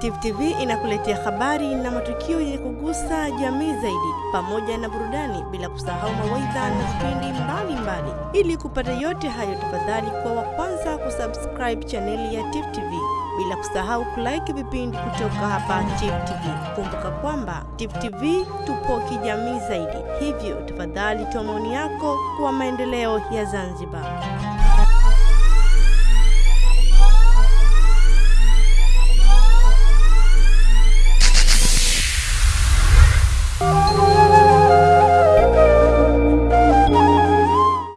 Tifu TV inakuletea habari na matukio yenye kugusa jamii zaidi, pamoja na burudani, bila kusahau mawaidha na vipindi mbalimbali. Ili kupata yote hayo, tafadhali kwa wa kwanza kusubscribe chaneli ya Tifu TV, bila kusahau kulike vipindi kutoka hapa Tifu TV. Kumbuka kwamba Tifu TV tupo kijamii zaidi, hivyo tafadhali toa maoni yako kwa maendeleo ya Zanzibar.